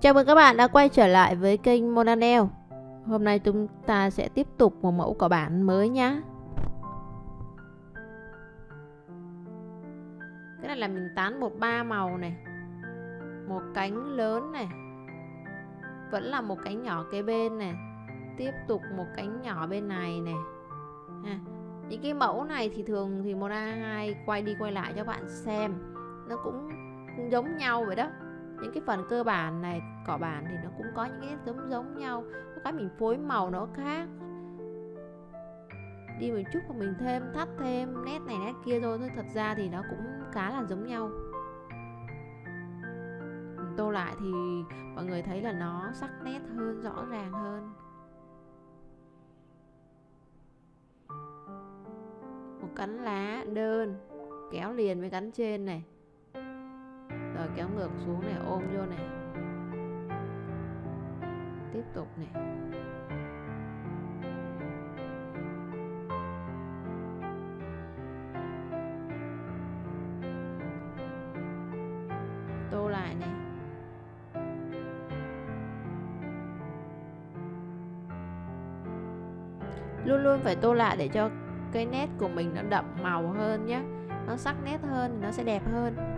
Chào mừng các bạn đã quay trở lại với kênh Monanel Hôm nay chúng ta sẽ tiếp tục một mẫu cỏ bản mới nhá. Cái này là mình tán một ba màu này, Một cánh lớn này, Vẫn là một cánh nhỏ kế bên này, Tiếp tục một cánh nhỏ bên này này. Những cái mẫu này thì thường thì Mona hay quay đi quay lại cho bạn xem. Nó cũng giống nhau vậy đó những cái phần cơ bản này, cỏ bản thì nó cũng có những cái giống giống nhau, có cái mình phối màu nó khác. Đi một chút và mình thêm, thắt thêm nét này nét kia thôi thôi thật ra thì nó cũng khá là giống nhau. Tô lại thì mọi người thấy là nó sắc nét hơn, rõ ràng hơn. Một cánh lá đơn, kéo liền với cánh trên này kéo ngược xuống này, ôm vô này. Tiếp tục này. Tô lại này. Luôn luôn phải tô lại để cho cái nét của mình nó đậm màu hơn nhé nó sắc nét hơn, nó sẽ đẹp hơn.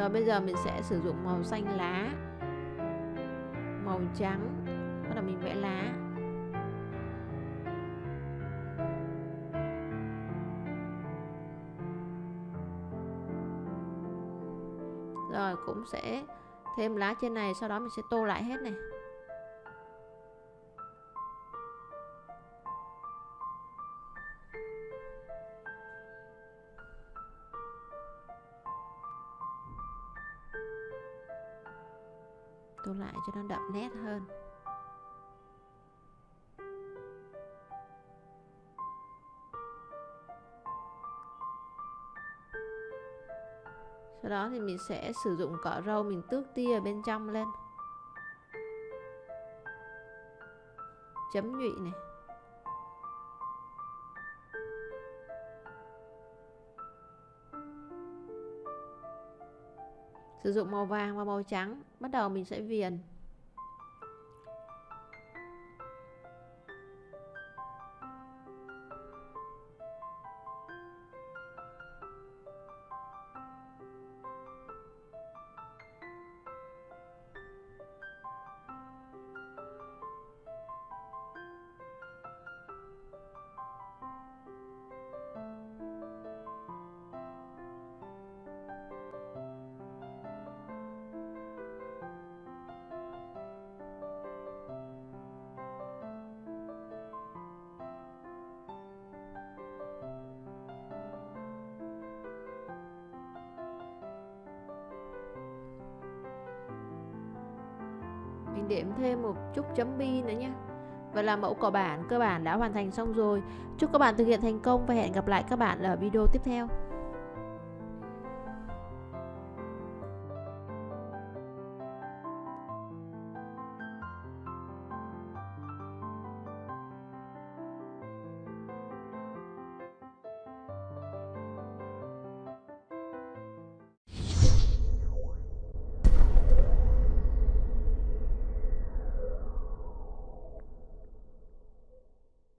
Rồi bây giờ mình sẽ sử dụng màu xanh lá. Màu trắng. Bắt đầu mình vẽ lá. Rồi, cũng sẽ thêm lá trên này, sau đó mình sẽ tô lại hết này. Tô lại cho nó đậm nét hơn. Sau đó thì mình sẽ sử dụng cọ râu mình tước tia ở bên trong lên. Chấm nhụy này. Sử dụng màu vàng và màu trắng. Bắt đầu mình sẽ viền. Mình điểm thêm một chút chấm bi nữa nhé Vậy là mẫu cỏ bản, cơ bản đã hoàn thành xong rồi. Chúc các bạn thực hiện thành công và hẹn gặp lại các bạn ở video tiếp theo.